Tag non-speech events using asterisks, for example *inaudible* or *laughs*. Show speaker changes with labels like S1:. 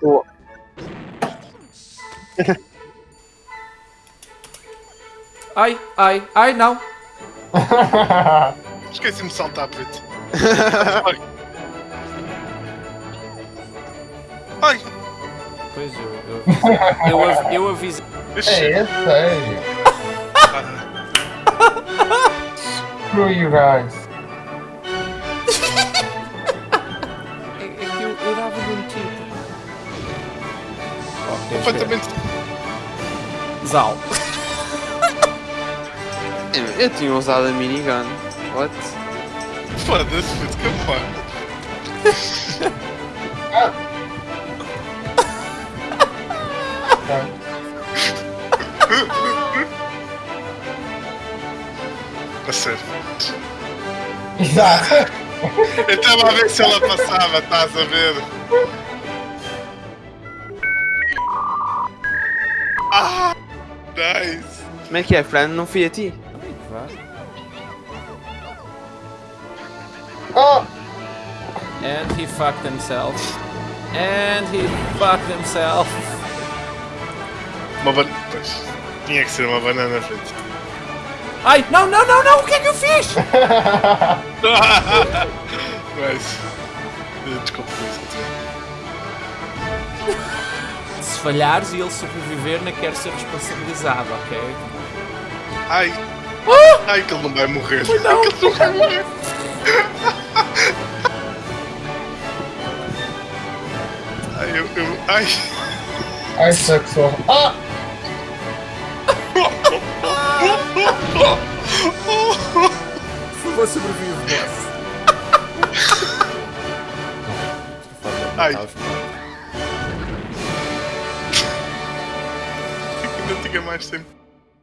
S1: Tô.
S2: Ai, ai, ai, não. *laughs*
S3: Esqueci-me de saltar, puto. Ai!
S2: Pois eu, eu, eu, eu aviso.
S3: Ixi.
S4: É, é sério. *laughs* Screw you guys.
S2: Eu, dava-lhe um tiro. Oh?
S3: Completamente.
S2: Zal. *laughs*
S1: Eu, eu tinha usado a minigun. What?
S3: Foda-se, puto, que porra. A sério.
S4: Exato.
S3: Eu estava a ver se ela passava, estás a ver? Ah! Nice!
S1: Como é que é, Fran? Não fui a ti?
S2: Vá.
S4: Oh!
S2: And he fucked himself. And he fucked himself.
S3: Uma banana. Pois. Tinha que ser uma banana frente.
S2: Ai, não, não, não, não, o que é que eu fiz? *laughs*
S3: Nice. Desculpa,
S2: Se falhares e ele sobreviver, não quero ser responsabilizado, ok?
S3: Ai! Ai, que ele não vai morrer!
S2: Não.
S3: Ai, que ele não vai morrer! Ai, *laughs* eu. eu ai!
S4: Ai, sexo. Ah! *laughs*
S2: Favor, sobrevive, boss.
S3: Ai. Ainda tinha mais tempo.